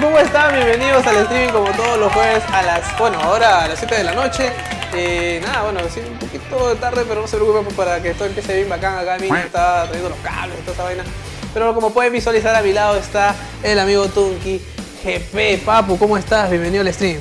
¿cómo están? Bienvenidos al streaming como todos los jueves a las, bueno, ahora a las 7 de la noche. Eh, nada, bueno, sí, un poquito tarde, pero no se preocupen pues, para que esto empiece bien bacán. Acá mi está trayendo los cables y toda esa vaina. Pero como pueden visualizar a mi lado está el amigo Tunki. GP, Papu, ¿cómo estás? Bienvenido al stream.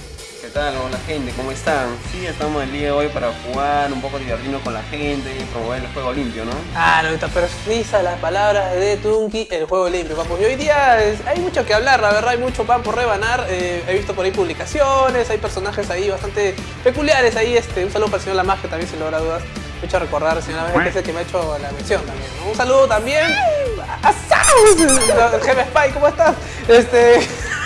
¿Qué tal? Hola gente, ¿cómo están? Sí, estamos el día de hoy para jugar, un poco divertirnos con la gente y promover el juego limpio, ¿no? Ah, no, está precisa las palabras de Tunki, el juego limpio, papu. Y hoy día es- hay mucho que hablar, la verdad, hay mucho pan por rebanar. Eh, he visto por ahí publicaciones, hay personajes ahí bastante peculiares ahí. Este, un saludo para el señor Lamas, que también sin lugar a dudas me hecho recordar al señor Lamas, que es el que me ha hecho la mención también. ¿no? Un saludo también a Jefe Spy, ¿cómo estás? Este...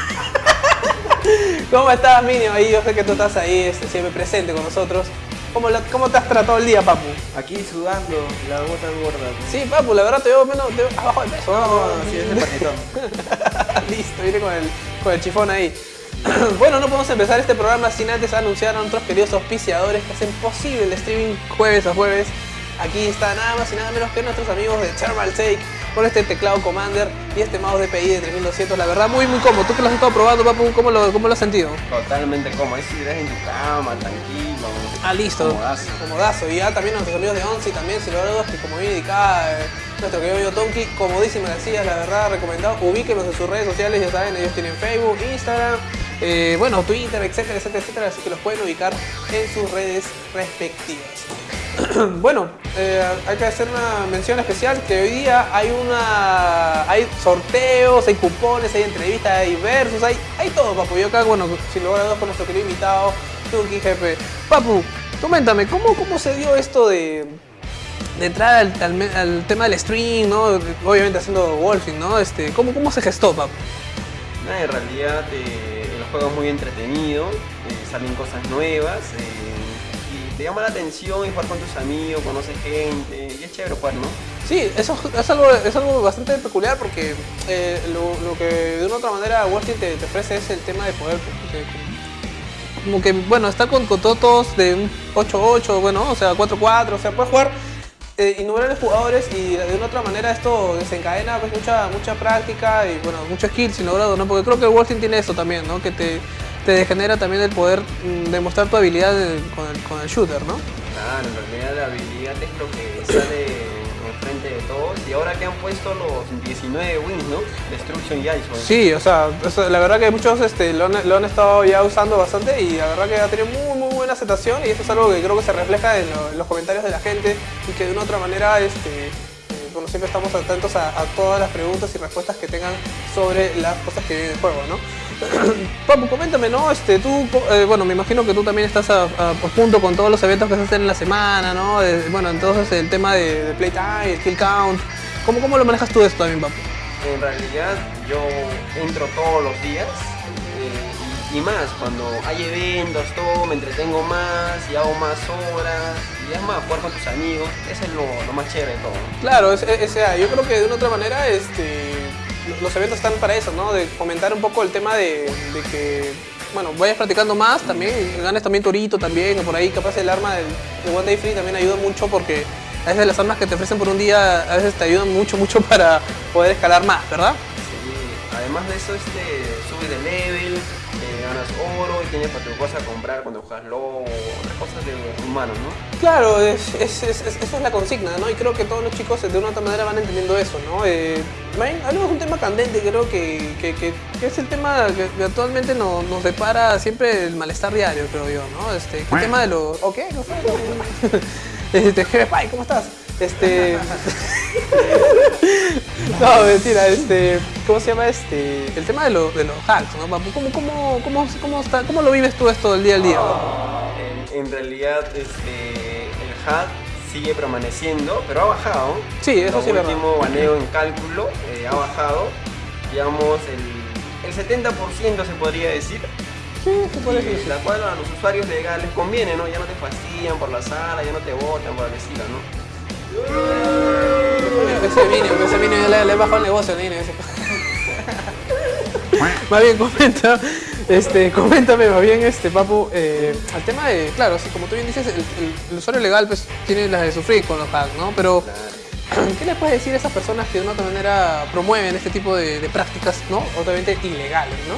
¿Cómo estás, Minio? Ahí yo sé que tú estás ahí este, siempre presente con nosotros. ¿Cómo, la- ¿Cómo te has tratado el día, papu? Aquí sudando, la gota gorda. Sí, papu, la verdad te veo menos te veo abajo de peso. No, sí, es el panetón. Listo, viene con el, con el chifón ahí. bueno, no podemos empezar este programa sin antes anunciar a nuestros queridos auspiciadores que hacen posible el streaming jueves a jueves. Aquí está nada más y nada menos que nuestros amigos de Thermal Take con este teclado Commander y este mouse DPI de 3200. La verdad, muy muy cómodo. Tú que lo has estado probando, papu, ¿cómo lo, cómo lo has sentido? Totalmente cómodo, ahí si en tu cama, tranquilo. Ah, listo. Comodazo. Comodazo. Y ya también nuestros amigos de Onsi también, si lo dudas, que como bien indicaba eh, nuestro querido Tonki, comodísimas sillas, la verdad, recomendado. Ubíquenos en sus redes sociales, ya saben, ellos tienen Facebook, Instagram, eh, bueno, Twitter, etcétera, etcétera, etcétera, así que los pueden ubicar en sus redes respectivas. bueno, eh, hay que hacer una mención especial que hoy día hay una hay sorteos, hay cupones, hay entrevistas, hay versos, hay, hay todo, papu. Yo acá, bueno, sin lugar a dudas con nuestro querido invitado, Turki Jefe. Papu, coméntame, ¿cómo, cómo se dio esto de, de entrar al, al tema del stream, ¿no? Obviamente haciendo Wolfing, ¿no? Este, ¿cómo, ¿Cómo se gestó, papu? Nada, en realidad eh, el juego muy entretenido, eh, salen cosas nuevas eh, te llama la atención y jugar con tus amigos, conoces gente y es chévere jugar, ¿no? Sí, eso es algo, es algo bastante peculiar porque eh, lo, que de una otra manera Wolfing te, te ofrece es el tema de poder eh, como que, bueno, estar con, con todos de un 8-8, bueno, o sea, 4-4, o sea, puedes jugar eh, innumerables jugadores y de una otra manera esto desencadena pues mucha, mucha práctica y bueno, mucho skill sin logrado, ¿no? Porque creo que el Wolfing tiene eso también, ¿no? Que te, te genera también el poder mm, demostrar tu habilidad con, el, con el shooter, ¿no? Claro, en realidad la habilidad es lo que sale enfrente de todos y ahora que han puesto los 19 wins, ¿no? Destruction y Ice. Sí, o sea, la verdad que muchos este, lo, han, lo han estado ya usando bastante y la verdad que ha tenido muy muy buena aceptación y eso es algo que creo que se refleja en, lo- en los comentarios de la gente y que de una u otra manera, este, bueno, siempre estamos atentos a, todas las preguntas y respuestas que tengan sobre las cosas que vienen en juego, ¿no? Papu, coméntame, ¿no? Este, tú, eh, bueno, me imagino que tú también estás a, punto con todos los eventos que se hacen en la semana, ¿no? Bueno, entonces el tema de, playtime, kill count, ¿cómo, ¿cómo lo manejas tú esto también, Papu? En realidad yo entro todos los días y, más, cuando hay eventos, todo, me entretengo más y hago más horas y es más, jugar con tus amigos, eso es lo, lo más chévere de todo. Claro, o sea, yo creo que de una otra manera este, los- eventos están para eso, ¿no? De fomentar un poco el tema de, de que, bueno, vayas practicando más también, ganes también torito también, o por ahí capaz el arma del, del One Day Free también ayuda mucho porque a veces las armas que te ofrecen por un día a veces te ayudan mucho, mucho para poder escalar más, ¿verdad? Sí, además de eso, este, subes de level, ganas oro y tienes para tu cosa a comprar cuando juegas LOL, otras cosas de humanos, ¿no? Claro, es, es- es- es- esa es la consigna, ¿no? Y creo que todos los chicos de una u otra manera van entendiendo eso, ¿no? Eh, Main, hablamos de un tema candente, creo que, que- que- que es el tema que, que actualmente nos, nos depara siempre el malestar diario, creo yo, ¿no? Este, el tema de los... ¿O qué? No. Este, ¿cómo estás? Este... no, mentira, este... ¿Cómo se llama este? El tema de, lo- de los hacks, ¿no? papu? ¿Cómo, cómo, cómo, cómo, está, ¿Cómo lo vives tú esto del día al día? En, en realidad, este, el hack sigue permaneciendo, pero ha bajado. Sí, eso sí es El verdad. último baneo en cálculo eh, ha bajado, digamos, el, el 70% se podría decir. Sí, se puede decir. la cual a los usuarios legales les conviene, ¿no? Ya no te fastidian por la sala, ya no te botan por la vecina, ¿no? El negocio. Más bien, comenta, este, coméntame más bien, este, Papu, eh, al tema de, claro, así como tú bien dices, el, usuario legal pues tiene las de sufrir con los hacks, ¿no? Pero. ¿Qué le puedes decir a esas personas que de una otra manera promueven este tipo de, prácticas, ¿no? Obviamente ilegales, ¿no?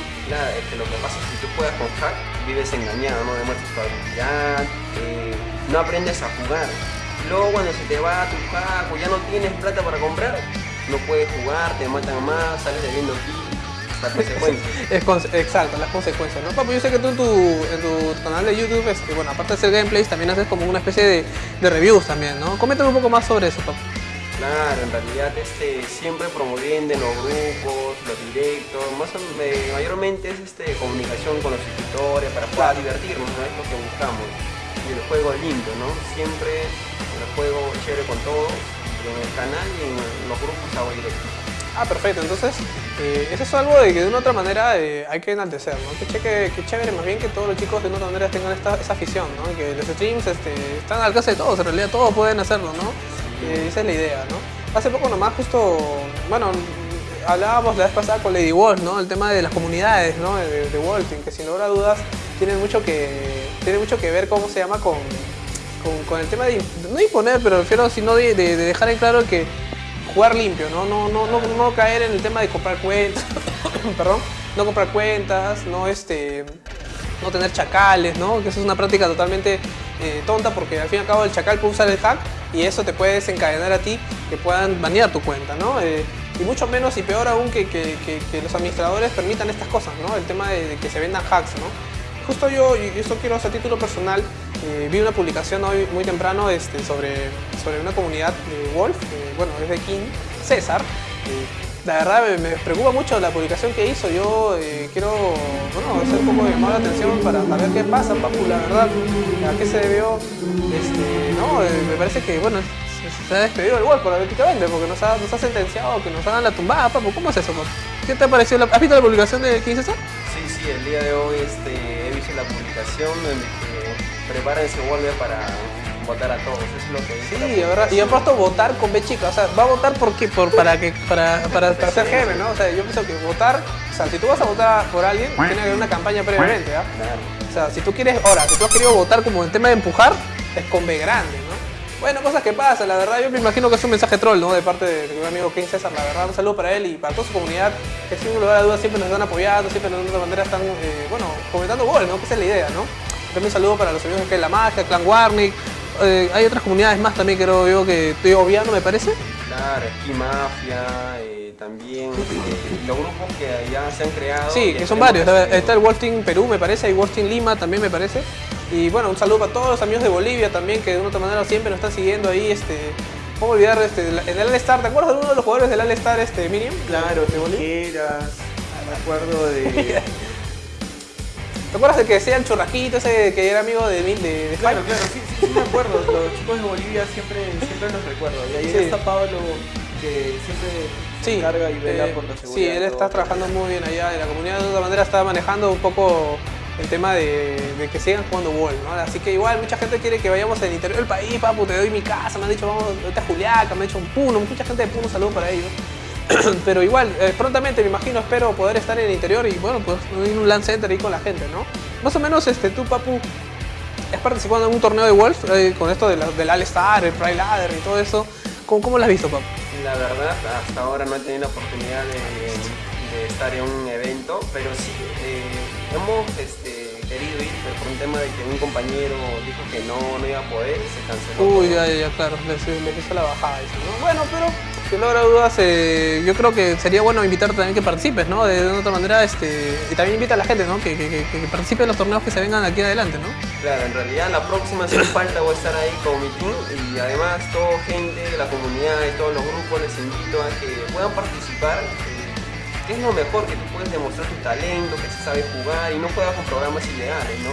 Lo que pasa es que tú juegas con hack, vives engañado, no demuestras tu habilidad, eh, no aprendes a jugar. Luego cuando se te va tu hack o ya no tienes plata para comprar, no puedes jugar, te matan más, sales debiendo. Es exacto, las consecuencias, ¿no? Papu, yo sé que tú en tu, en tu canal de YouTube, este, bueno, aparte de hacer gameplays, también haces como una especie de, de reviews también, ¿no? Coméntame un poco más sobre eso, papu. Claro, en realidad este, siempre promoviendo en los grupos, los directos, más o- eh, mayormente es este, comunicación con los suscriptores para poder divertirnos, ¿no? es lo que buscamos. Y el juego lindo, ¿no? Siempre el juego chévere con todos, en el canal y en los grupos hago directo. Ah, perfecto. Entonces, eh, eso es algo de que de una u otra manera eh, hay que enaltecer, ¿no? Que, cheque, que chévere más bien que todos los chicos de una u otra manera tengan esta, esa afición, ¿no? Y que los streams este, están al alcance de todos, en realidad todos pueden hacerlo, ¿no? Eh, esa es la idea, ¿no? Hace poco nomás justo, bueno, hablábamos la vez pasada con Lady Wolf, ¿no? El tema de las comunidades, ¿no? De, de Wolfing, que sin lugar a dudas tienen mucho que, tiene mucho que ver, ¿cómo se llama? Con, con, el tema de, no imponer, pero refiero, sino de, de- de dejar en claro que jugar limpio, ¿no? No, no, no, caer en el tema de comprar cuentas, perdón, no comprar cuentas, no este no tener chacales, ¿no? Que eso es una práctica totalmente eh, tonta porque al fin y al cabo el chacal puede usar el hack y eso te puede desencadenar a ti que puedan banear tu cuenta, ¿no? Eh, y mucho menos y peor aún que, que- que- que los administradores permitan estas cosas, ¿no? El tema de, de que se vendan hacks, ¿no? Justo yo, y esto quiero hacer título personal, eh, vi una publicación hoy muy temprano este, sobre, sobre una comunidad de Wolf, bueno, es de King, César. la verdad me, me preocupa mucho la publicación que hizo. Yo eh, quiero bueno, hacer un poco de llamar la atención para saber qué pasa, Papu, la verdad. ¿A qué se debió? Este, no, eh, me parece que bueno, se, ha despedido el Wolf políticamente porque nos ha, nos ha sentenciado que nos hagan la tumbada, Papu. ¿Cómo es eso? ¿Qué te ha parecido? la- ¿Has visto la publicación de King César? Sí, sí, el día de hoy este, he visto la publicación en que prepárense vuelve para votar a todos, es lo que Sí, ahora, y puesto votar con B chica, o sea, va a votar por qué, por, para que, para, para, para ser jefe, ¿no? O sea, yo pienso que votar, o sea, si tú vas a votar por alguien, tiene que haber una campaña previamente, ¿ah? Claro. O sea, si tú quieres, ahora, si tú has querido votar como en tema de empujar, es con B grande. Bueno, cosas que pasan, la verdad, yo me imagino que es un mensaje troll, ¿no? De parte de, mi amigo King César, la verdad, un saludo para él y para toda su comunidad, que sin lugar a dudas siempre nos están apoyando, siempre de alguna manera están, eh, bueno, comentando goles, ¿no? Que esa es la idea, ¿no? También un saludo para los amigos de la magia, Clan Warnick, eh, hay otras comunidades más también creo yo que estoy obviando, me parece. Claro, Ski Mafia, eh, también los grupos que ya se han creado. Sí, que son varios. Está el Wolf Team Perú, me parece, hay Wolf Team Lima también, me parece. Y bueno, un saludo para todos los amigos de Bolivia también, que de una u otra manera siempre nos están siguiendo ahí. Este, ¿Cómo olvidar este, el el All-Star? ¿Te acuerdas de uno de los jugadores del All-Star, este, Miriam? Claro, de Bolivia. Tijeras, me acuerdo de... ¿Te acuerdas de que decía el churrasquito ese que era amigo de, de, de Claro, claro, sí, sí, sí me acuerdo, los chicos de Bolivia siempre, siempre los recuerdo. Y ahí Sí. está Pablo, que siempre se Sí, encarga y vela eh, por la seguridad. sí, él está trabajando muy bien allá y la comunidad de otra manera está manejando un poco el tema de, que sigan jugando Wall, ¿no? Así que igual mucha gente quiere que vayamos al interior del país, papu, te doy mi casa, me han dicho vamos a Juliaca, me han dicho un Puno, mucha gente de Puno, un saludo para ellos. Pero igual, eh, prontamente me imagino, espero poder estar en el interior y bueno, pues a un land center ahí con la gente, ¿no? Más o menos este, tú, papu, has participado en un torneo de Wolf eh, con esto del All-Star, el Pride Ladder y todo eso. ¿Cómo, cómo lo has visto, papu? La verdad, hasta ahora no he tenido la oportunidad de, de estar en un evento, pero sí, eh, hemos este, querido ir, pero por un tema de que un compañero dijo que no, no iba a poder, se canceló. Uy, ya, ya, claro, les hizo la bajada. dice, ¿no? Bueno, pero sin lugar a dudas, eh, yo creo que sería bueno invitarte también que participes, ¿no? De, de otra manera, este, y también invita a la gente, ¿no? Que, que, que, que participe en los torneos que se vengan aquí adelante, ¿no? Claro, en realidad la próxima sin falta voy a estar ahí con mi team y además toda gente la comunidad y todos los grupos les invito a que puedan participar. Es lo mejor que tú puedes demostrar tu talento, que se sabe jugar y no juegas con programas ilegales, ¿no?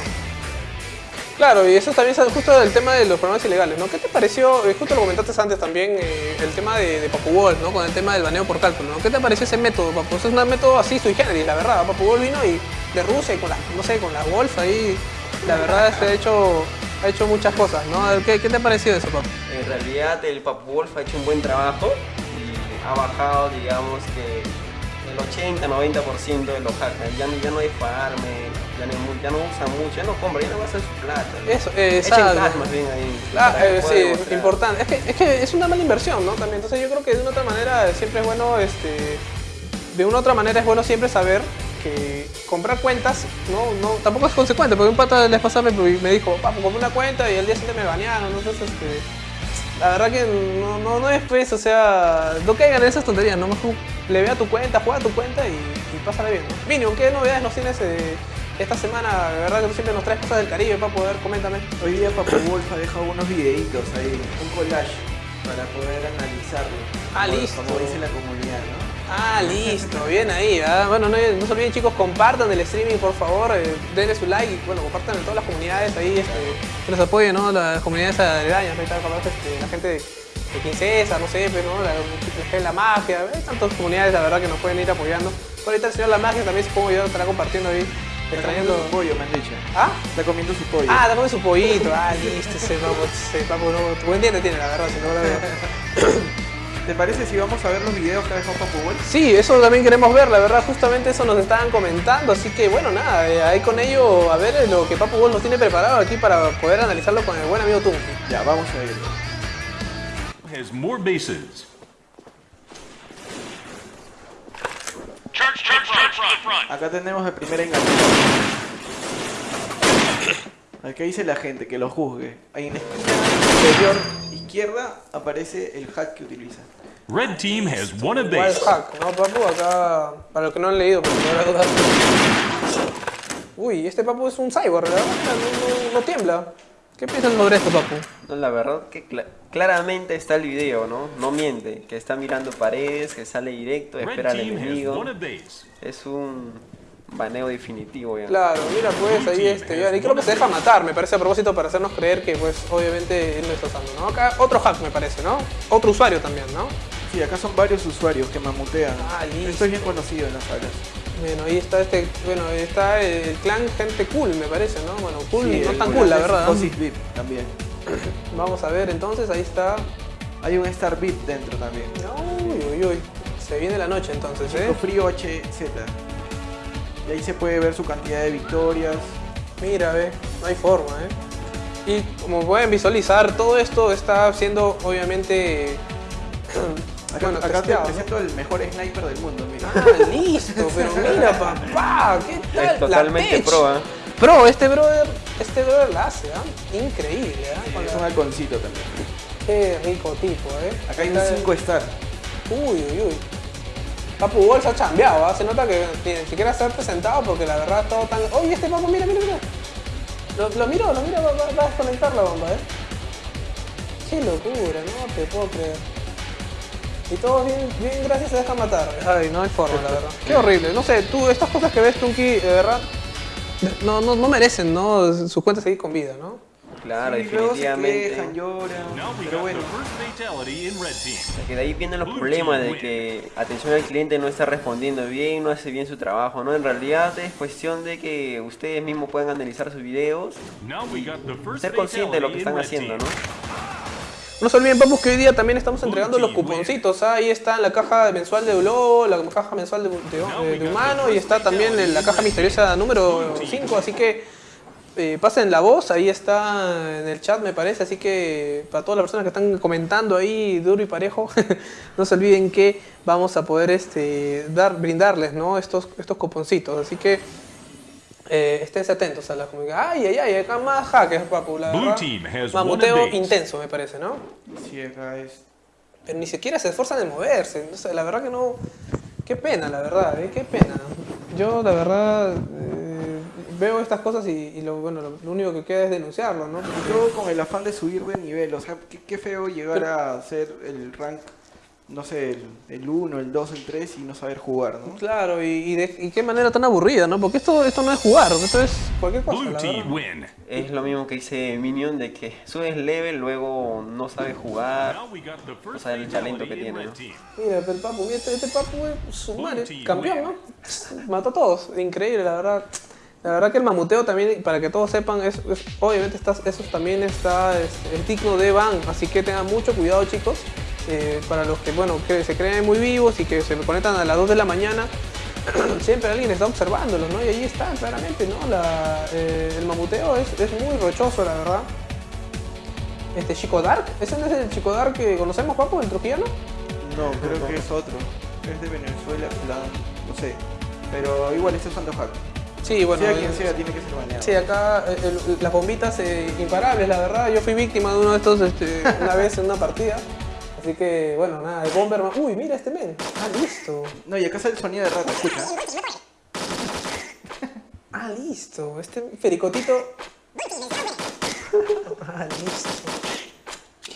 Claro, y eso también es justo el tema de los programas ilegales, ¿no? ¿Qué te pareció, eh, justo lo comentaste antes también, eh, el tema de, de Papu Wolf, ¿no? Con el tema del baneo por cálculo, ¿no? ¿Qué te pareció ese método, Papu? Es un método así sui generis, la verdad. Papu Wolf vino y de Rusia y con la, no sé, con la Wolf ahí, la verdad, se ha hecho, ha hecho muchas cosas, ¿no? ¿Qué, qué te ha parecido eso, Papu? En realidad el Papu Wolf ha hecho un buen trabajo y ha bajado, digamos que el 80-90% de los hackers. Ya, no- ya no hay farme, ya no, ya no usan mucho, ya no compran, ya no gastan su plata. Eso, eh, exacto. cash más bien ahí. Ah, eh, puedan sí, demostrar. importante. Es que, es que es una mala inversión, ¿no? También. Entonces yo creo que de una otra manera siempre es bueno, este, de una otra manera es bueno siempre saber que comprar cuentas no, no, tampoco es consecuente, porque un pata les pasaba me, me dijo, papo, compré una cuenta y el día siguiente me banearon, entonces este, la verdad que no, no, no es pues, o sea, no caigan en esas tonterías, no mejor le ve a tu cuenta, juega a tu cuenta y, y pásale bien, ¿no? Minion, ¿qué novedades nos tienes eh, esta semana? De verdad que tú siempre nos traes cosas del Caribe para poder, coméntame. Hoy día Papo Wolf ha dejado unos videitos ahí, un collage para poder analizarlo. Ah, como- listo. Como dice la comunidad, ¿no? Ah, listo, bien ahí. ¿verdad? Bueno, no, no se olviden chicos, compartan el streaming por favor, eh, denle su like y bueno, compartan en todas las comunidades ahí, este, que nos apoyen, ¿no? Las comunidades aledañas, ahí está, este, la gente de, de Princesa, no sé, pero ¿no? La, la, la magia, hay tantas comunidades, la verdad, que nos pueden ir apoyando. Por ahorita el señor La Magia también supongo yo estará compartiendo ahí, Está comiendo su pollo, me han dicho. ¿Ah? Está comiendo su pollo. Ah, también su pollito, ah, listo, ese papo, ese papo, no, buen diente tiene, la verdad, si no lo veo. ¿Te parece si vamos a ver los videos que ha dejado Papo Wolf? Sí, eso también queremos ver, la verdad, justamente eso nos estaban comentando, así que bueno, nada, eh, ahí con ello a ver eh, lo que Papo Wolf nos tiene preparado aquí para poder analizarlo con el buen amigo Tunki. Ya, vamos a verlo. has more bases. Church, church, church. Acá tenemos el primer engaño. Acá dice la gente que lo juzgue. Ahí en la esquina superior izquierda aparece el hack que utiliza. Red team has one a Wild base. Hack, ¿no, Papu? Acá, para los que no han leído, porque no la duda. Uy, este Papu es un cyborg, ¿verdad? No, no- no tiembla. ¿Qué piensan sobre esto, Papu? No, la verdad que cla- claramente está el video, ¿no? No miente, que está mirando paredes, que sale directo, espera al enemigo. Es un baneo definitivo ya. Claro, mira pues ahí este, y creo que se deja matar, me parece a propósito para hacernos creer que pues obviamente él no está usando, ¿no? Acá otro hack me parece, ¿no? Otro usuario también, ¿no? Sí, acá son varios usuarios que mamutean. Ah, listo. Esto es bien conocido en las salas. Bueno, ahí está este, bueno, ahí está el clan gente cool, me parece, ¿no? Bueno, cool, Sí, no tan cool, la verdad. también. Vamos a ver entonces, ahí está. Hay un Star VIP dentro también. Uy, uy, uy. Se viene la noche entonces, ¿eh? Frío HZ. Y ahí se puede ver su cantidad de victorias. Mira, ve, no hay forma, ¿eh? Y como pueden visualizar, todo esto está siendo obviamente. Acá, bueno, acá te presento el mejor sniper del mundo, mira. Ah, listo, pero mira, papá, ¿qué tal? Es totalmente la pro, ¿ah? Pro, este brother, este brother la hace, ¿ah? Increíble. Con Es un halconcito también. Qué rico tipo, ¿eh? Acá hay un Está el- 5 star. Uy, uy, uy. Papu Wolf ha chambeado, ¿ah? Se nota que ni siquiera se ha presentado porque la verdad estado tan... Oye, este papu, mira, mira, mira. Lo, lo miro, lo miro, va, a desconectar la bomba, ¿eh? Qué locura, no te puedo creer. Y todos bien, bien gracias se dejan matar. Ay, no hay forma, la verdad. Qué horrible. No sé, tú, estas cosas que ves, Tunki, de verdad, no, no, no merecen, ¿no? Sus cuentas seguir con vida, ¿no? Claro, Sí, luego se definitivamente. quejan, lloran. Pero bueno. O sea, que de ahí vienen los problemas de que atención al cliente no está respondiendo bien, no hace bien su trabajo, ¿no? En realidad es cuestión de que ustedes mismos puedan analizar sus videos, Now we got the first ser conscientes de lo que están haciendo. ¿no? No se olviden, papus, que hoy día también estamos entregando los cuponcitos. ¿ah? Ahí está la caja mensual de Ulo, la caja mensual de, de- de- de humano y está también en la caja misteriosa número 5. Así que eh, pasen la voz, ahí está en el chat, me parece. Así que para todas las personas que están comentando ahí duro y parejo, no se olviden que vamos a poder este, dar, brindarles ¿no? estos, estos cuponcitos. Así que eh, esténse atentos a la comunidad. Ay, ay, ay, acá más hackers, papu. La Blue team has Mamuteo intenso, me parece, ¿no? sí, acá es. Pero ni siquiera se esfuerzan en moverse. O sea, la verdad que no. Qué pena, la verdad, ¿eh? qué pena. Yo, la verdad, eh, veo estas cosas y, y lo, bueno, lo, lo único que queda es denunciarlo, ¿no? Porque- Y todo con el afán de subir de nivel. O sea, qué, qué feo llegar Pero- a ser el rank, no sé, el 1, el 2, el 3 y no saber jugar, ¿no? Claro, y, y de y qué manera tan aburrida, ¿no? Porque esto, esto no es jugar, esto es cualquier cosa. La win. Es lo mismo que dice Minion de que subes level, luego no sabes jugar. Now we got the first O sea, el talento que tiene, ¿no? Mira, pero el papu, mira, este, este papu es su madre, campeón, ¿no? Mató a todos, increíble, la verdad. La verdad que el mamuteo también, para que todos sepan, es, es- obviamente está, eso también está es, es digno de ban, así que tengan mucho cuidado chicos. eh, para los que, bueno, que se creen muy vivos y que se conectan a las 2 de la mañana, siempre alguien está observándolos, ¿no? Y ahí está, claramente, ¿no? La, eh, el mamuteo es, es muy rochoso, la verdad. Este Chico Dark, ¿ese no es el Chico Dark que conocemos, Papo, el trujillano? No, creo que es otro. Es de Venezuela, no sé. Pero igual este es Santo Hack. Sí, bueno. sea quien eh, sea, tiene que ser baneado. Sí, acá eh, el- las bombitas eh, imparables, la verdad. Yo fui víctima de uno de estos este, una vez en una partida. Así que, bueno, nada, el Bomberman. Uy, mira este men. Ah, listo. No, y acá sale el sonido de rata, escucha. Ah, listo. Este fericotito. Ah, listo.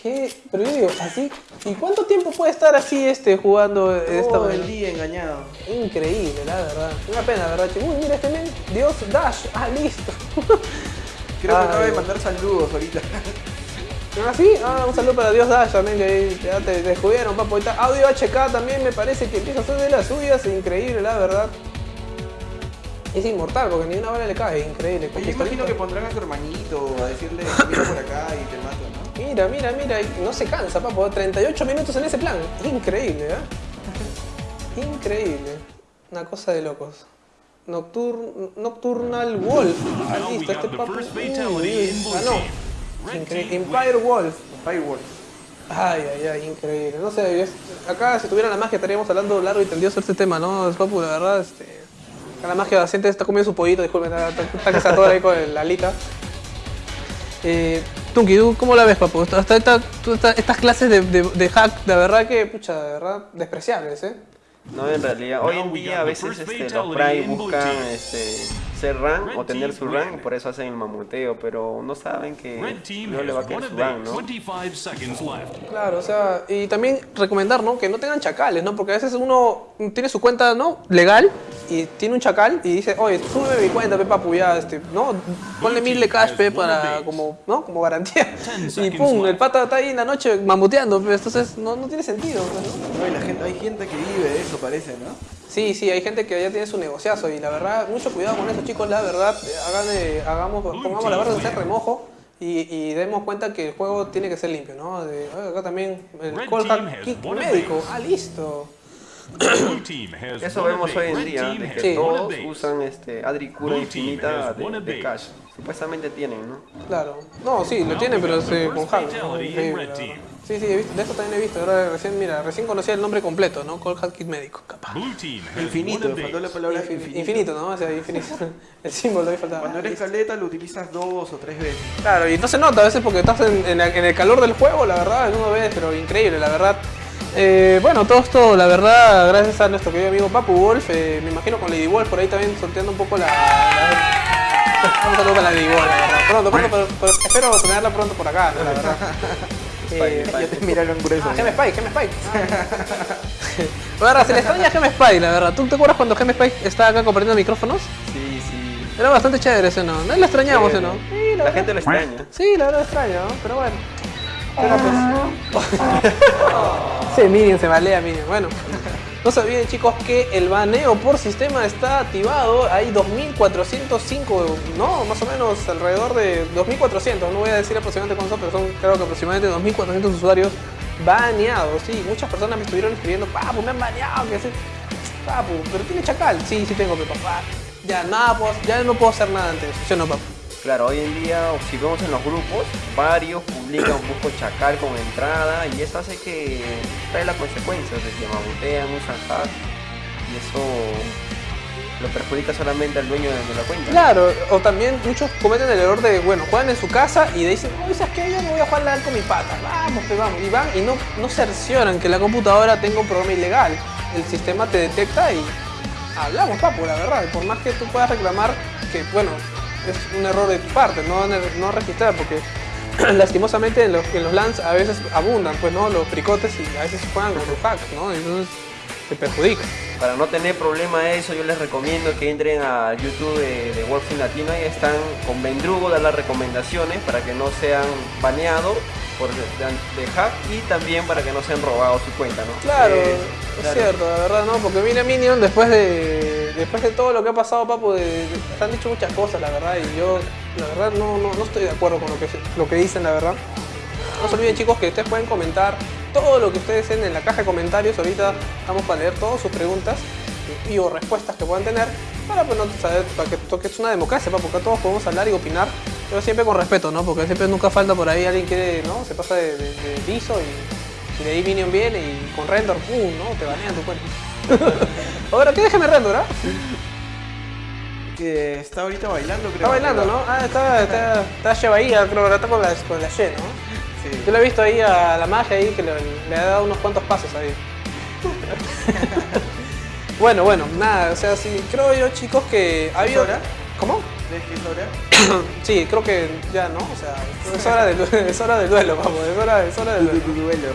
¿Qué? Pero yo digo, así. ¿Y cuánto tiempo puede estar así este jugando esta Todo el día engañado. Increíble, la verdad. Una pena, ¿verdad? Uy, mira este men. Dios Dash. Ah, listo. Creo que acaba de mandar saludos ahorita. Ah, sí, ah, un saludo para Dios Dash también, que ya te descubrieron, papo. Está Audio HK también me parece que empieza a hacer de las suyas, increíble, la verdad. Es inmortal, porque ni una bala le cae, increíble. Oye, imagino que pondrán a tu hermanito a decirle, mira por acá y te mato. Mira, mira, mira, no se cansa, papo. 38 minutos en ese plan. Increíble, ¿eh? Increíble. Una cosa de locos. Noctur Nocturnal Wolf. Ah, listo, este papo. ganó. team. Red Increíble. team Empire Wolf. Ay, ay, ay, increíble. No sé, es- acá si tuviera la magia estaríamos hablando largo y tendido sobre este tema, ¿no? Es papu, la verdad, este. Acá la magia la gente está comiendo su pollito, disculpen, está, está, está que se atora ahí con la alita. Eh, Tunki, ¿tú cómo la ves, papu? Hasta esta- tú- esta- estas clases de, de- de hack, de verdad que, pucha, de verdad, despreciables, ¿eh? No, en realidad, hoy en día a veces este, los Prime buscan este, ser rank o tener su rank, por eso hacen el mamuteo, pero no saben que no le va a a su rank, ¿no? 25 seconds left. Claro, o sea, y también recomendar, ¿no? Que no tengan chacales, ¿no? Porque a veces uno tiene su cuenta, ¿no? Legal y tiene un chacal y dice, oye, súbeme mi cuenta, pe, papu, ya, este, ¿no? Ponle mil de cash, pe, para, como, ¿no? Como garantía. Y pum, el pata está ahí en la noche mamuteando, pe, entonces no, no tiene sentido, pues, ¿no? No, y la gente, hay gente que vive de eso, parece, ¿no? Sí, sí, hay gente que ya tiene su negociazo y la verdad, mucho cuidado con eso, chicos, la verdad, hagan, eh, hagamos, pongamos la verdad de hacer remojo y, y demos cuenta que el juego tiene que ser limpio, ¿no? De, oye, acá también el call kick médico, ah, listo. Eso vemos hoy en día, de que Sí. todos usan este Adricura infinita de, de cash. Supuestamente tienen, ¿no? Claro. No, sí, lo tienen, pero eh, con hack. La. Sí, sí, he visto, de eso también he visto. Ahora recién, mira, recién conocía el nombre completo, ¿no? Call Hack Kit Médico, capaz. Blue team has Infinito, faltó la palabra Infin- infinito. infinito, ¿no? O sea, infinito. El símbolo ahí faltaba. Cuando eres caleta lo utilizas dos o tres veces. Claro, y no se nota a veces porque estás en, en la- en el calor del juego, la verdad, uno ve, pero increíble, la verdad. Eh, bueno, todo esto, la verdad, gracias a nuestro querido amigo Papu Wolf, eh, me imagino con Lady Wolf por ahí también sorteando un poco la... la- Un saludo para Lady Wolf, la verdad. Pronto, pronto, pero, pero espero tenerla pronto por acá, ¿no? la verdad. Eh, Ya te miraron grueso. Ah, Gem Spike, Gem Spike. La verdad, se le extraña a Gem Spike, la verdad. ¿Tú te acuerdas cuando Gem Spike estaba acá compartiendo micrófonos? Sí, sí. Era bastante chévere ese, ¿no? No la extrañamos, ¿o no? Sí, la verdad. gente lo extraña. Sí, la verdad extraño, ¿no? Pero bueno. Pero pues... sí, Minion se balea, Minion. Bueno. No se olviden chicos que el baneo por sistema está activado. Hay 2405, no, más o menos alrededor de 2400. No voy a decir aproximadamente cuántos, pero son creo que aproximadamente 2400 usuarios baneados. Sí, muchas personas me estuvieron escribiendo, papu, me han baneado, que sí. Papu, pero tiene chacal. Sí, sí tengo, pero papá. Ya, nada, puedo- ya no puedo hacer nada antes. ¿Sí o no, papu? Claro, hoy en día, o si vemos en los grupos, varios publican un poco chacal con entrada y eso hace que trae las consecuencias de que mamutean, usan hack y eso lo perjudica solamente al dueño de, la cuenta. Claro, o también muchos cometen el error de, bueno, juegan en su casa y dicen, no, ¿sabes qué? Yo no voy a jugar LAN con mi pata. Vamos, pues vamos. Y van y no, no cercioran que la computadora tenga un programa ilegal. El sistema te detecta y hablamos, papu, la verdad. Por más que tú puedas reclamar que, bueno, es un error de tu parte, no, no registrar, porque lastimosamente en los, en los LANs a veces abundan, pues, ¿no? Los fricotes y a veces juegan con los hacks, ¿no? Y Entonces te perjudica. Para no tener problema eso, yo les recomiendo que entren a YouTube de, de Wolfing Latino. Ahí están con Vendrugo, dar las recomendaciones para que no sean baneados por de, de hack y también para que no sean robados su cuenta, ¿no? Claro, Eh, es claro. cierto, la verdad, ¿no? Porque mira Minion, después de después de todo lo que ha pasado, de- te han dicho muchas cosas, la verdad, y yo, la verdad, no, no, no estoy de acuerdo con lo que, lo que dicen, la verdad. No se olviden, chicos, que ustedes pueden comentar todo lo que ustedes den en la caja de comentarios. Ahorita vamos para leer todas sus preguntas y o respuestas que puedan tener para, pues, no saber, para que es una democracia, pa, porque todos podemos hablar y opinar, pero siempre con respeto, ¿no? Porque siempre nunca falta por ahí alguien que ¿no? se pasa de, de, de liso y, y de ahí Minion viene y con render, ¡pum! ¿no? Te banean tu cuenta. Ahora, ¿qué déjeme render, ah? Que está ahorita bailando, creo. Está bailando, ¿no? Ah, está, está, está Shebaía, creo está con la, con la ¿no? Sí. Yo lo he visto ahí a la magia ahí que le, le ha dado unos cuantos pasos ahí. bueno, bueno, nada, o sea, sí, creo yo chicos que ha habido... hora? ¿Cómo? Sí, creo que ya, ¿no? O sea, es hora del, es hora del duelo, vamos, es hora, es hora del duelo. Duelo.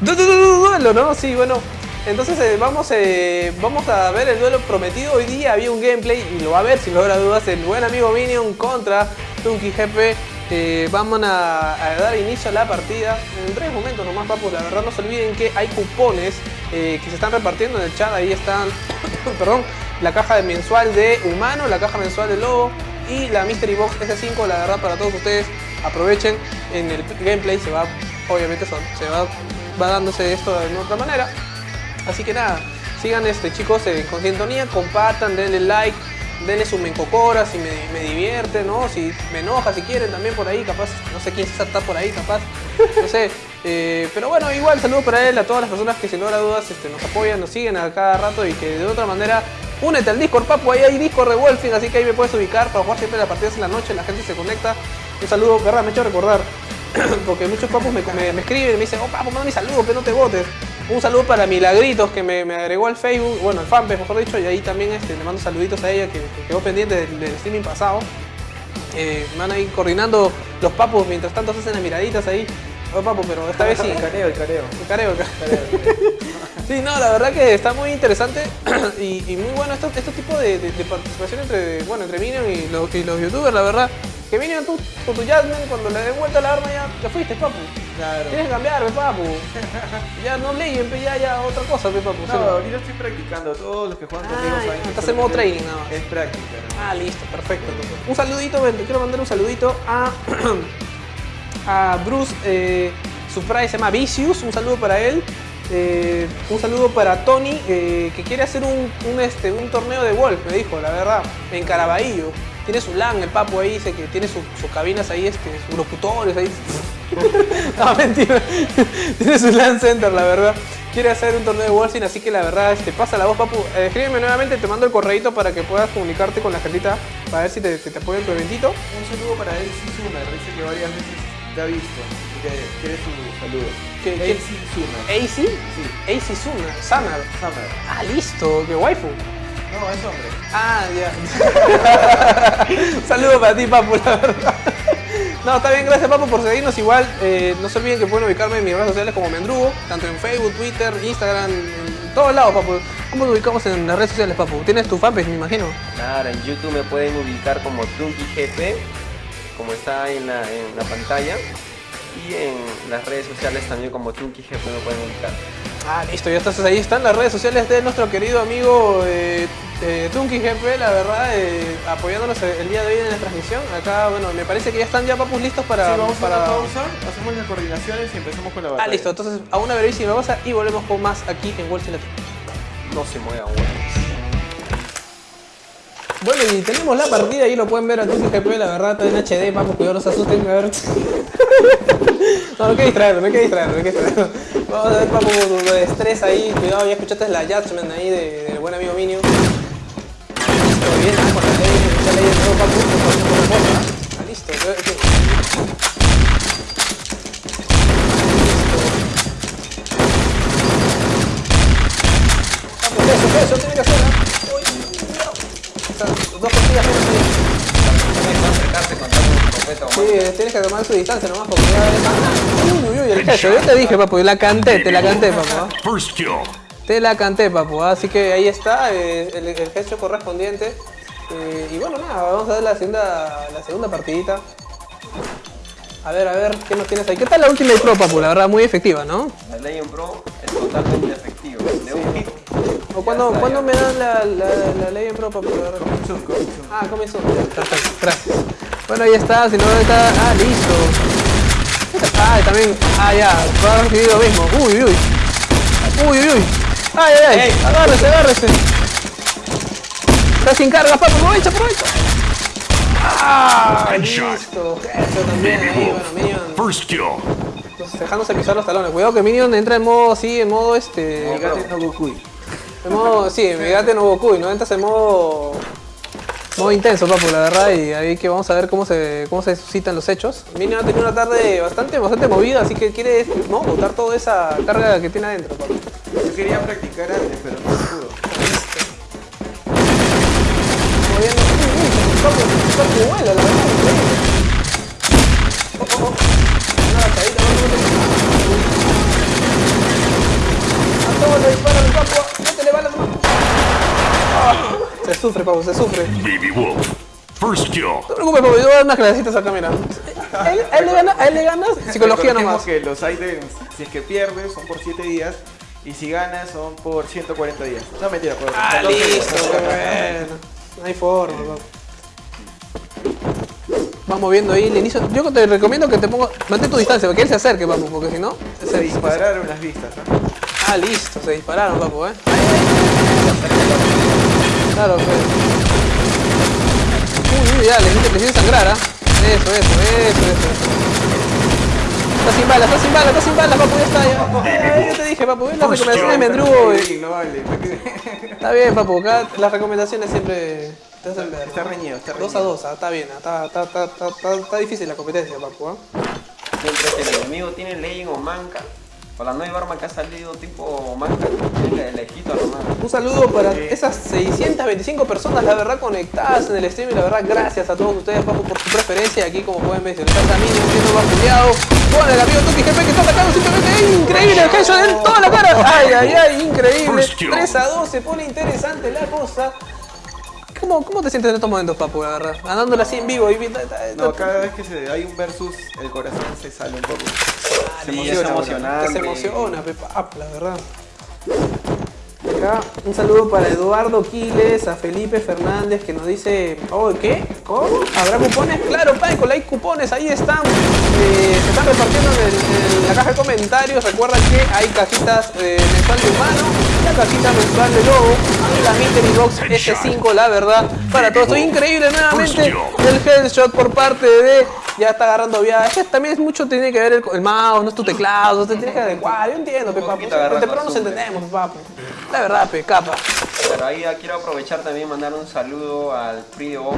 Du- du- du- du- duelo, ¿no? Sí, bueno. Entonces eh, vamos, eh, vamos a ver el duelo prometido. Hoy día había un gameplay y lo va a ver sin lugar a dudas el buen amigo Minion contra Tunky GP. Eh, vamos a, dar inicio a la partida en tres momentos nomás, papus. La verdad no se olviden que hay cupones eh, que se están repartiendo en el chat. Ahí están, perdón, la caja mensual de humano, la caja mensual de lobo y la Mystery Box S5. La verdad para todos ustedes aprovechen en el gameplay. Se va, obviamente son, se va, va dándose esto de otra manera. Así que nada, sigan este chicos eh, con sintonía, compartan, denle like, denle su mencocora si me, divierte, ¿no? Si me enoja, si quieren también por ahí, capaz, no sé quién está por ahí, capaz, no sé. eh, pero bueno, igual saludo para él, a todas las personas que sin lugar a dudas este, nos apoyan, nos siguen a cada rato y que de otra manera únete al Discord, papu, ahí hay Discord de Wolfing, así que ahí me puedes ubicar para jugar siempre las partidas en la noche, la gente se conecta. Un saludo, verdad, me he hecho recordar. Porque muchos papus me, escriben y me dicen, oh papu, manda mi saludo, pero no te votes. Un saludo para Milagritos que me, me agregó al Facebook, bueno, al fanpage mejor dicho, y ahí también este, le mando saluditos a ella que, que quedó pendiente del, del streaming pasado. Eh, van a ir coordinando los papus mientras tanto se hacen las miraditas ahí. Oh papu, pero esta vez sí. El careo, el careo. El careo, el careo. Sí, no, la verdad que está muy interesante y, y muy bueno estos este tipo de, de- de participación entre, bueno, entre Minion y los, y los youtubers, la verdad. Que Minion tú con tu Jasmine, cuando le den vuelta la arma ya te fuiste, papu. Claro. Tienes que cambiar, pe, papu. Ya no leyen, pe, ya, ya otra cosa, pe, papu. ¿sí No, no? ahorita estoy practicando. Todos los que juegan conmigo saben estás en modo training nada más. Es práctica, ¿no? Ah, listo, perfecto. Un saludito, ven, te quiero mandar un saludito a, a Bruce eh, Surprise, se llama Vicious, un saludo para él. Eh, un saludo para Tony, eh, que quiere hacer un, un, este, un torneo de golf, me dijo, la verdad, en Caraballo. Tiene su LAN, el papo ahí dice que tiene su- sus cabinas ahí, este, sus locutores ahí. no, mentira. tiene su LAN center, la verdad. Quiere hacer un torneo de Wolfing, así que la verdad, este, pasa la voz, papu. Eh, escríbeme nuevamente, te mando el correito para que puedas comunicarte con la gentita para ver si te, si te apoya en tu eventito. Un saludo para Elsie Summer. Dice que varias veces te ha visto. y Que quiere su saludo. ¿Qué- qué? Elsie Summer. AC, Sí. AC Summer, Summer. Summer. Ah, listo, que waifu. No, es hombre. Ah, ya. Un saludo para ti, Papu, la verdad. No, está bien, gracias, Papu, por seguirnos. Igual, eh, no se olviden que pueden ubicarme en mis redes sociales como Mendrugo, tanto en Facebook, Twitter, Instagram, en todos lados, Papu. ¿Cómo nos ubicamos en las redes sociales, Papu? ¿Tienes tu fanpage, me imagino? Claro, en YouTube me pueden ubicar como Tunky GP, como está en la, en la pantalla. Y en las redes sociales también como Tunky GP me pueden ubicar. Ah, listo, ya estás ahí. Están las redes sociales de nuestro querido amigo eh, eh, Tunky GP, la verdad, eh, apoyándonos el día de hoy en la transmisión. Acá, bueno, me parece que ya están ya papus listos para. Sí, vamos para... a una pausa, hacemos las coordinaciones y empezamos con la batalla. Ah, listo, entonces a una brevísima pausa y volvemos con más aquí en Street Latino. No se muevan, huevos. Bueno, y tenemos la partida, ahí lo pueden ver a Tunky GP, la verdad, está en HD, vamos, cuidado, no se asusten, a ver. No, no hay que distraerlo, no hay que distraerlo, no hay que distraerlo. Vamos a ver, papu, lo de estrés ahí, cuidado, ya escuchaste la Judgment ahí de- del buen amigo Minio. Todo bien, con la ley, la ley de todo, papu, no pasa ninguna cosa. Ah, listo, eh. Papu, eso, eso tiene que hacer, ¿ah? Dos costillas menos. Sí, tienes que tomar su distancia nomás porque ya ves. Uy, uy, uy, el gesto. Yo te dije, papu, la canté, te la canté, papu. ¿ah? First kill. Te la canté, papu. ¿ah? Así que ahí está eh, el, el gesto correspondiente. Eh, y bueno, nada, vamos a ver la segunda, la segunda partidita. A ver, a ver, ¿qué nos tienes ahí? ¿Qué tal la Ultimate Pro, papu? La verdad, muy efectiva, ¿no? La Legend Pro es totalmente efectiva. De un hit. ¿O cuándo, está, ¿cuándo me dan la, la, la Legend Pro, con zoom. Ah, comenzó. Perfecto, gracias. Bueno, ahí está, si no está. Ah, listo. Ah, también. Ah, ya. Va a recibir lo mismo. Uy, uy, uy. Uy, uy, uy. Ay, ay, ay. Agárrese, agárrese. Está sin carga, papu. Aprovecha, aprovecha. Ah, listo. Eso también ahí, bueno. First kill. Entonces, dejándose pisar los talones. Cuidado que Minion entra en modo así, en modo este. Megate no Goku. En modo, sí, Megate no Goku, ¿no? Entras en modo. Modo intenso, papu, la verdad, y ahí que vamos a ver cómo se, cómo se suscitan los hechos. Minion ha tenido una tarde bastante, bastante movida, así que quiere, ¿no? Botar toda esa carga que tiene adentro, papu. Yo quería practicar antes, pero sufre, papu, se sufre. Baby Wolf. First kill. No te preocupes, papu, yo voy a dar unas clasecitas acá, mira. A él, a él le gana, a él le ganas psicología nomás. que los items, si es que pierdes, son por 7 días. Y si ganas, son por 140 días. No, mentira, por Ah, 14 días. listo, qué bueno. No hay forma, papu. Vamos viendo ahí el inicio. Yo te recomiendo que te pongas. Mantén tu distancia, para que él se acerque, papu, porque si no. Se dispararon las vistas, ¿no? Ah, listo, se dispararon, papu, eh. Claro, pues. Uy, uy, ya, le hiciste sangrar, ¿ah? Eso, eso, eso, eso. Está sin balas, está sin balas, está sin balas, papu, ya está, ya. Eh, yo te dije, papu, las recomendaciones me vale. Está bien, papu, acá las recomendaciones siempre te hacen ver. Está reñido, está reñido. 2 a 2, ah, está bien, ah, está, está, está, está, está, está difícil la competencia, papu, ¿ah? Mientras el enemigo tiene Legend o Manca, o la nueva arma que ha salido tipo Manca. Un saludo para esas 625 personas, la verdad, conectadas en el stream. Y la verdad, gracias a todos ustedes, papu, por su preferencia. Aquí, como pueden ver, está Camino siendo vapuleado. Con el amigo Tuki GP que está atacando simplemente. ¡Ey, increíble! El headshot en toda la cara. ¡Ay, ay, ay! Increíble. First kill. 3 a 2, se pone interesante la cosa. ¿Cómo, ¿Cómo te sientes en estos momentos, papu, la verdad? Andándola así en vivo y viendo. No, cada vez que se, hay un versus, el corazón se sale un poco. Se Sí, es emociona. emocionante. Que se emociona, Pepa, ah, la verdad. Acá un saludo para Eduardo Quiles, a Felipe Fernández que nos dice, oh, ¿qué? ¿Cómo? ¿Habrá cupones? Claro, Paco, hay cupones, ahí están. Eh, se están repartiendo en, la caja de comentarios. Recuerda que hay cajitas eh, mensual de humano, la cajita mensual de lobo, la Mystery Box S5, la verdad. Para todo esto, increíble nuevamente el headshot por parte de ya está agarrando viaje. Es que también es mucho, tiene que ver el, el mouse, no es tu teclado, no te tienes que adecuar. Yo entiendo, pe, papu. Pero nos entendemos, papu. La verdad, pe, capa. Pero ahí ya quiero aprovechar también y mandar un saludo al Frío,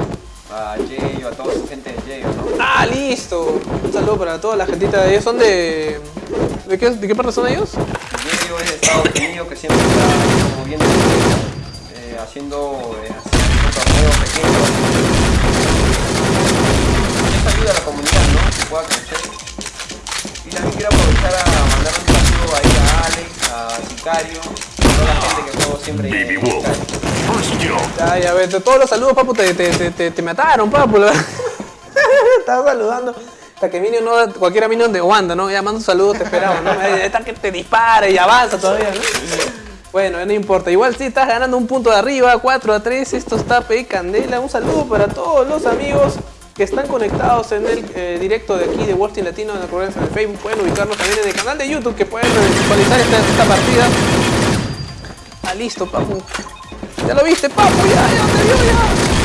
a Jayo, a toda su gente de Jayo, ¿no? Ah, listo. Un saludo para toda la gentita de ellos. ¿Son de. ¿De qué, de qué parte son ellos? Jayo es de Estados Unidos que siempre está moviendo eh, haciendo, eh, haciendo torneos pequeños. Eso ayuda a la comunidad, ¿no? Que pueda crecer. Y también quiero aprovechar a mandar un saludo ahí a Alex, a Sicario, a toda la gente que juego siempre Baby en Wolf. Sicario. Ya, ya, ves, de todos los saludos, papu, te, te, te, te, te mataron, papu. la verdad. Estaba saludando. Hasta que Minion no, cualquiera Minion de Wanda, ¿no? Ya mando un saludo, te esperaba, ¿no? Está que te dispare y avanza todavía, ¿no? Bueno, no importa. Igual sí estás ganando un punto de arriba, 4 a 3. Esto está pe candela. Un saludo para todos los amigos que están conectados en el eh, directo de aquí de Team Latino en el de Facebook. Pueden ubicarnos también en el canal de YouTube que pueden visualizar esta, partida. Ah, listo, papu. Ya lo viste, papu, ya, ya ya.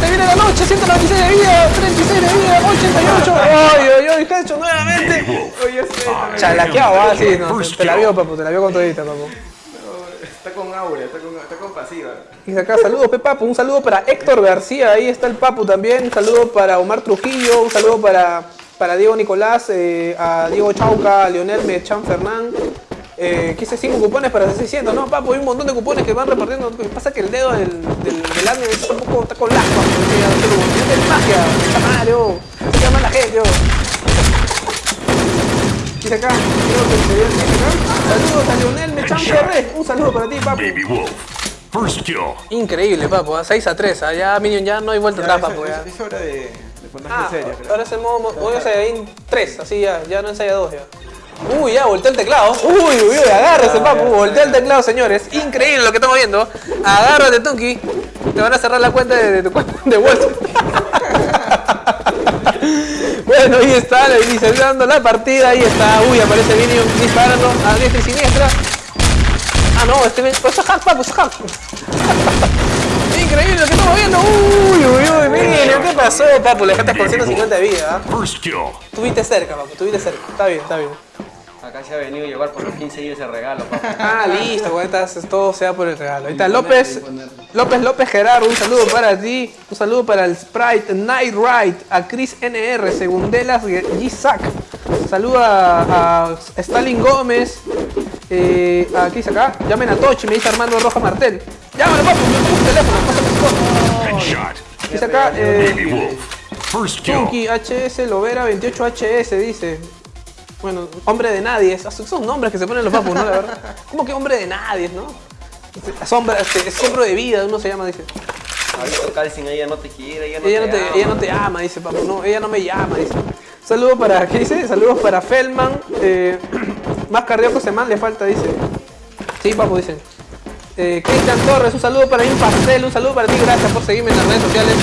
Te viene la noche, 196 de vida, 36 de vida, 88. Ay, ay, ay, hecho nuevamente. Oye, sí, Chalaqueado, ah, sí, no, te, te la vio, papu, te la vio con todita, papu. Está con aura, está con, está con pasiva. Y acá saludos, pe Papu. Un saludo para Héctor García, ahí está el Papu también. Un saludo para Omar Trujillo, un saludo para, para Diego Nicolás, eh, a Diego Chauca, a Leonel Mechan Fernán. Eh, quise 5 cupones para 600, no, Papu, hay un montón de cupones que van repartiendo. Lo que pasa es que el dedo del, del, del está un poco, está con ya no de magia. Está mal, oh. Se llama la gente, oh. Dice acá, creo que se ve acá. Saludos a Leonel Mechan Ferrer. Un saludo para ti, Papu. Baby Wolf. First kill. Increíble, papu, a 6 a 3, allá Minion ya no hay vuelta Ya, atrás, es, papu. ya. es- es hora de, de ponerse Ah, serio, ahora es el modo, modo Saiyajin 3, así ya, ya no en Saiyan 2 ya. Uy, ya, volteó el teclado. Uy, uy, uy, agárrese, papu. Volteó el teclado, señores. Increíble lo que estamos viendo. Agárrate, Tunki. Te van a cerrar la cuenta de, de tu cuenta de Street. Bueno, ahí está, le dice, dando la partida, ahí está, uy, aparece Minion disparando a diestra y siniestra. Ah, no, este eso es hack, papu, eso es hack. Increíble lo que estamos viendo. Uy, uy, uy, Minion, ¿qué pasó, papu? Le dejaste con 150 de vida, ¿ah? First kill. Estuviste cerca, papu, estuviste cerca. Está bien, está bien. Acá se ha venido a llevar por los 15 días el regalo, papá. Ah, listo, estas todo sea por el regalo. Ahí está López, López López Gerardo, un saludo para ti, un saludo para el Sprite Night Ride, a Chris NR, Segundelas G-Sack, saludo a, a Stalin Gómez, eh, a ¿qué dice acá? Llamen a Tochi, me dice Armando Roja Martel. Llámalo, papu, yo tengo un teléfono. Dice acá, eh. Chunky HS Lovera 28HS dice. Bueno, hombre de nadie. Esos son nombres que se ponen los papus, ¿no? La verdad. ¿Cómo que hombre de nadie, no? Sombra, este, sombra de vida, uno se llama, dice. Visto Calcin, ella no te quiere, ella no Ella te no te, ama. ella no te ama, dice papu. No, ella no me llama, dice. Saludos para, ¿qué dice? Saludos para Feldman. Eh, más cardíaco se man le falta, dice. Sí, papu, dice. Eh, Cristian Torres, un saludo para mí, Pastel, un saludo para ti, gracias por seguirme en las redes sociales.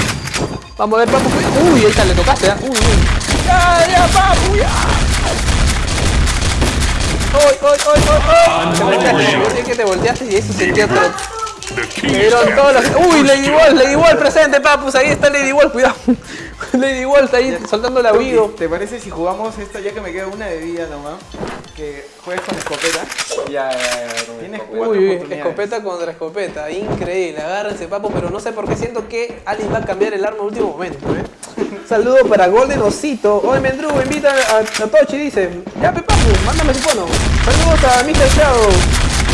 Vamos a ver, papu. Uy, ahí está, le tocaste, ¿ah? Uy, uy. Ya, ya, papu, ya. ¡Uy, uy, uy, uy! Te volteaste, que te volteaste y eso sentía Me is dieron todos los... ¡Uy, Lady Wolf! Lady Wolf presente, papus. Ahí está Lady Wolf, cuidado. Lady Wolf está ahí soltando la Wigo. ¿Te parece si jugamos esta ya que me queda una de vida nomás? Que juegues con escopeta. Ya, ya, ya. Tienes Uy, escopeta contra escopeta. Increíble. Agárrense, papu. Pero no sé por qué siento que alguien va a cambiar el arma en último momento, ¿eh? Saludo para Golden Osito. Oye, Mendrugo, invita a, Tochi, dice. Ya, pe, papu, mándame su fono. Saludos a Mr. Shadow.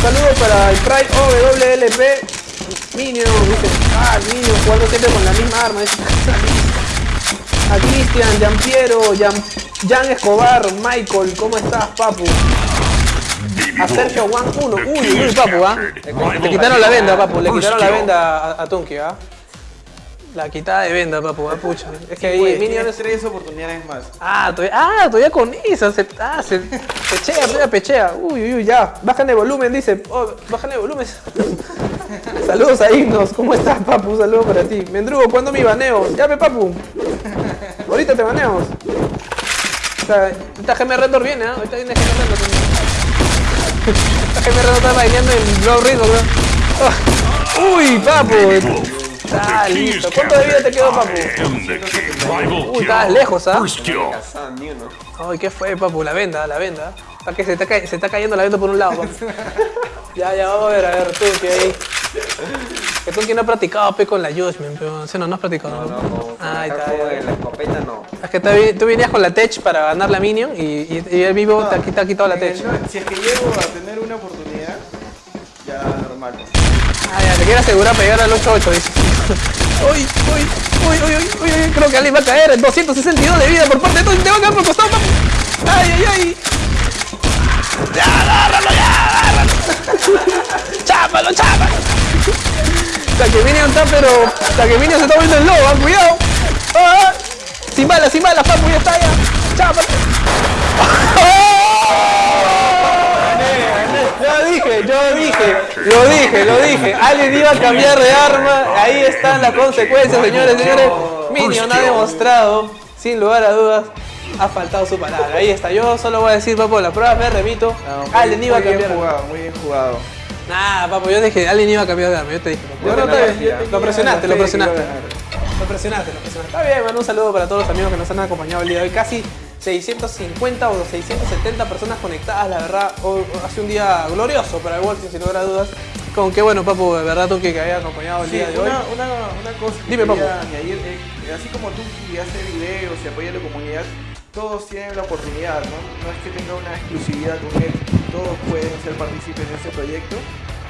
Saludos para el Pride OWLP. Minion, dice. Ah, Minion jugando siempre con la misma arma. Dice. A Cristian, Giampiero, Jan, Jan Escobar, Michael, ¿cómo estás, papu? A Sergio. Juan 1. The Uy, uy, papu, ¿ah? Le quitaron la venda, papu. Le quitaron la venda a, a Tunki, ¿ah? La quitada de venda, papu, ah, pucha. Es que ahí Pues, Minion tienes es... tres oportunidades más. Ah, todavía, ah, todavía con esa. Se, ah, se pechea, todavía pechea. Uy, uy, uy, ya. Bájale volumen, dice. Oh, bájale volumen. Saludos a Ignos. ¿Cómo estás, papu? Saludos para ti. Mendrugo, ¿cuándo mi baneo? Llame, papu. Ahorita te baneamos. O sea, esta GM Rendor viene, ¿ah? Ahorita viene GM Rendor. Esta GM Rendor está bailando en Blow Ritmo, creo. Ah. Uy, papu. Está listo. ¿Cuánto de vida te quedó, papu? Uy, estabas lejos, ¿ah? Ay, ¿qué fue, papu? La venda, la venda. ¿A que se está, se está cayendo la venda por un lado, papu? ya, ya, vamos a ver, a ver, tú que ahí. Que tú que no has practicado, pe, con la Judgment, pero si no, no has practicado. No, no, con Ah, está, la escopeta no. Es que tú venías con la Tech para ganar la Minion y, y, y el vivo te, ha quitado- te ha quitado la el Tech. Si es que llego a tener una oportunidad, ya normal. Ah, ya, te quiero asegurar para llegar al 8-8, dice. Uy, uy, uy, uy, uy, uy, creo que alguien va a caer. 262 de vida por parte de. Te va a caer por costado. Ay, ay, ay. Ya, agárralo, ya, agárralo. chápalo, chápalo. Taqueminion está, pero. Taqueminion se está volviendo el lobo, ah, cuidado. Ah, sin balas, sin balas, papu, ya está, ya. Chápalo. Yo dije, yo dije, lo dije, lo dije. Alguien iba a cambiar de arma. Ahí están las consecuencias, señores, señores. Minion ha demostrado, sin lugar a dudas, ha faltado su palabra. Ahí está. Yo solo voy a decir, papo, la prueba me remito. No, Alguien iba a muy bien cambiar. jugado, muy bien jugado. Nah, papo, yo dije, alguien iba a cambiar de arma. Yo te dije. Yo No, Lo presionaste, lo presionaste. Lo presionaste, lo presionaste. Está bien, mano. Un saludo para todos los amigos que nos han acompañado el día de hoy. Casi 650 o 670 personas conectadas. La verdad, hoy ha sido un día glorioso para el Wolfing, sin lugar a dudas. Con qué bueno, papu, de verdad, tú que que haya acompañado el Sí, día de hoy. una, una, cosa que Dime, quería papu. añadir, eh, así como tú que hace videos y apoya a la comunidad, todos tienen la oportunidad, ¿no? No es que tenga una exclusividad con él, todos pueden ser partícipes de este proyecto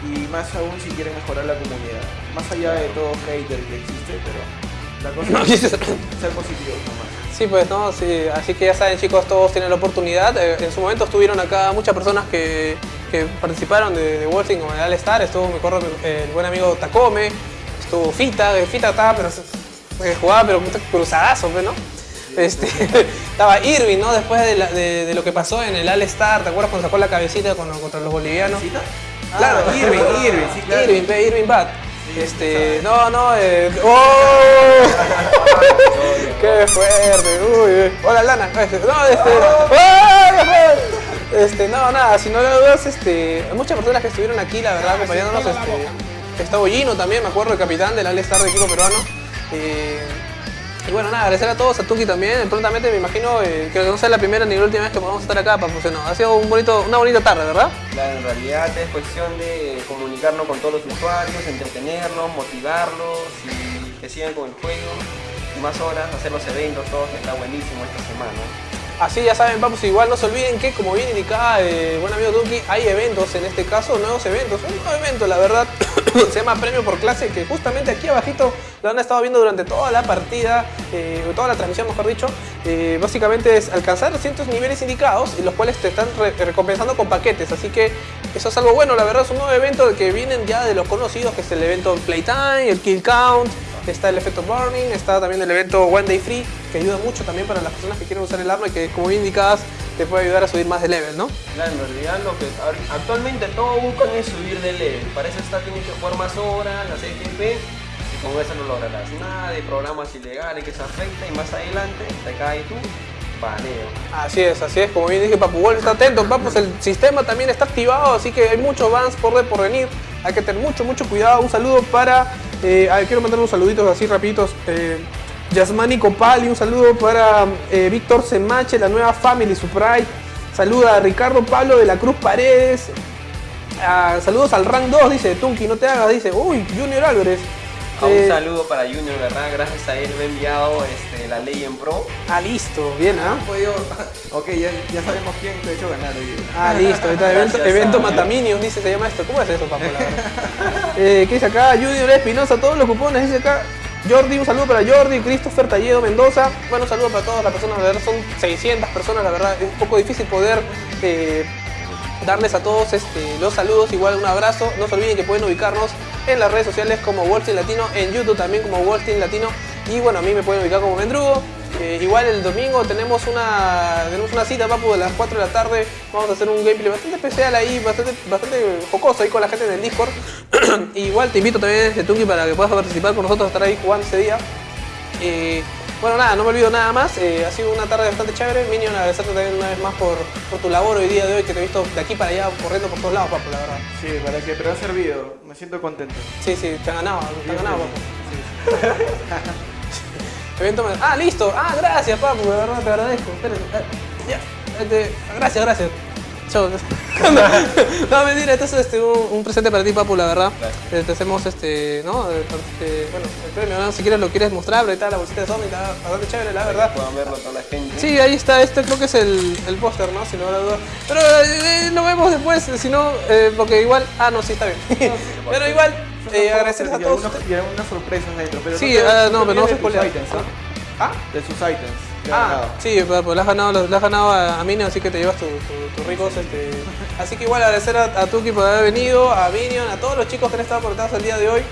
y más aún si quieren mejorar la comunidad. Más allá de todo hater que existe, pero la cosa No, es ser positivos nomás. Sí, pues no, sí. Así que ya saben, chicos, todos tienen la oportunidad. Eh, en su momento estuvieron acá muchas personas que, que participaron de, de Wolfing como el All Star. Estuvo, me acuerdo, el buen amigo Takome. Estuvo Fita, eh, Fita estaba, pero jugaba, pero cruzadazo, pues, ¿no? Este, estaba Irving, ¿no? Después de, la- de- de lo que pasó en el All-Star, ¿te acuerdas Ah. Este, no, no, eh, ¡oh! ¡Qué fuerte! Uy, uy. Hola, Lana. Este, no, este, ¡ay! este, no, nada, si no lo dudas, este, muchas personas que estuvieron aquí, la verdad, acompañándonos, este, está Bollino también, me acuerdo, el capitán del All-Star de equipo peruano. Eh, y bueno, nada, agradecer a todos, a Tuki también. Prontamente me imagino eh, que no sea la primera ni la última vez que podamos estar acá, Papu. No, ha sido un bonito, una bonita tarde, ¿verdad? Claro, en realidad es cuestión de comunicarnos con todos los usuarios, entretenerlos, motivarlos y que sigan con el juego. Y más horas, hacer los eventos, todo que está buenísimo esta semana. Así ya saben, Papus, igual no se olviden que como bien indicaba eh, buen amigo Tuki, hay eventos, en este caso nuevos eventos. Un nuevo evento, la verdad, se llama Premio por Clase, que justamente aquí abajito lo han estado viendo durante toda la partida, eh, toda la transmisión, mejor dicho. Eh, básicamente es alcanzar ciertos niveles indicados, y los cuales te están re- recompensando con paquetes. Así que eso es algo bueno, la verdad es un nuevo evento que vienen ya de los conocidos, que es el evento Playtime, el Kill Count, está el efecto Burning, está también el evento One Day Free, que ayuda mucho también para las personas que quieren usar el arma y que, como bien indicadas, te puede ayudar a subir más de level, ¿no? Claro, en realidad lo que actualmente todos buscan es subir de level. Para eso está, tienes que jugar más horas, hacer GP y con eso no lograrás nada de programas ilegales que se afecta y más adelante te cae tu Así es, así es, como bien dije, Papu Wolf está atento, Papu, el sistema también está activado, así que hay muchos bans por, de- por venir, hay que tener mucho, mucho cuidado. Un saludo para, eh, quiero mandar unos saluditos así rapiditos. Eh, Yasmani Copali, un saludo para eh, Víctor Semache, la nueva Family Surprise. Saluda a Ricardo Pablo de la Cruz Paredes. Ah, saludos al Rank 2, dice Tunki, no te hagas, dice, uy, Junior Álvarez. Eh, un saludo para Junior, ¿verdad? Gracias a él me ha enviado este, la ley en pro. Ah, listo, bien, ¿ah? Podido- Ok, ya, ya sabemos quién te ha hecho ganar hoy. Ah, listo, evento, evento. Mataminions, dice, se llama esto. ¿Cómo es eso, papo? Eh, ¿Qué dice acá? Junior Espinosa, todos los cupones, dice acá. Jordi, un saludo para Jordi, Christopher Talledo Mendoza. Bueno, un saludo para todas las personas, la verdad son 600 personas, la verdad es un poco difícil poder eh, darles a todos este, los saludos, igual un abrazo. No se olviden que pueden ubicarnos en las redes sociales como Wallstein Latino, en YouTube también como Wallstein Latino. Y bueno, a mí me pueden ubicar como Mendrugo. Eh, igual el domingo tenemos una, tenemos una cita, papu, de las 4 de la tarde. Vamos a hacer un gameplay bastante especial ahí, bastante, bastante jocoso ahí con la gente en el Discord. igual te invito también desde Tunki para que puedas participar con nosotros, estar ahí jugando ese día. Eh, bueno, nada, no me olvido nada más. eh, ha sido una tarde bastante chévere. Minion, agradecerte también una vez más por, por tu labor hoy día de hoy, que te he visto de aquí para allá corriendo por todos lados, papu, la verdad. Sí, para que, pero ha servido. Me siento contento. Sí, sí, te han ganado, te han ganado, papu. Sí. Ah, listo. Ah, gracias, papu, de verdad te agradezco. Espérate. ah, ya. Este, gracias, gracias. No, mentira, entonces este, un, un presente para ti, papu, la verdad. Eh, Te hacemos este, ¿no? Eh, este, bueno, el premio, ¿no? Si quieres lo quieres mostrar, ahí está la bolsita de Sony, está bastante chévere, la verdad. Puedan verlo toda la gente. Sí, ahí está, este creo que es el, el póster, ¿no? Si no la duda. Pero eh, lo vemos después, si no, eh, porque igual. Ah, no, sí, está bien. Pero igual, eh, agradecerles a todos. Y algunas sorpresas dentro. Pero Sí, ah, no, te pero no ¿ah? ¿Ah? De sus items. Ah, sí, pero pues, le has ganado, le has ganado a, a Minion, así que te llevas tus tu, tus ricos. Este... Así que igual agradecer a, a Tuki por haber venido, a Minion, a todos los chicos que han estado conectados el día de hoy.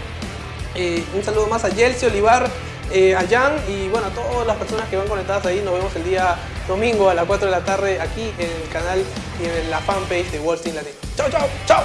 Eh, un saludo más a Yelsi, Olivar, eh, a Jan y bueno, a todas las personas que van conectadas ahí. Nos vemos el día domingo a las 4 de la tarde aquí en el canal y en la fanpage de Wall Street Latino. Chao, chao, chao.